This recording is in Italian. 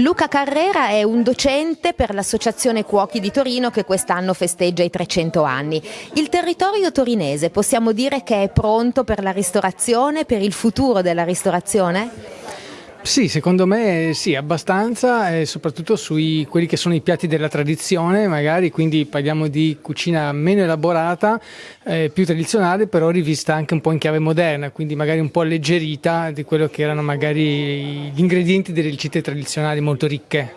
Luca Carrera è un docente per l'Associazione Cuochi di Torino che quest'anno festeggia i 300 anni. Il territorio torinese possiamo dire che è pronto per la ristorazione, per il futuro della ristorazione? Sì, secondo me sì, abbastanza, e soprattutto sui quelli che sono i piatti della tradizione, magari quindi parliamo di cucina meno elaborata, eh, più tradizionale, però rivista anche un po' in chiave moderna, quindi magari un po' alleggerita di quello che erano magari gli ingredienti delle ricette tradizionali molto ricche.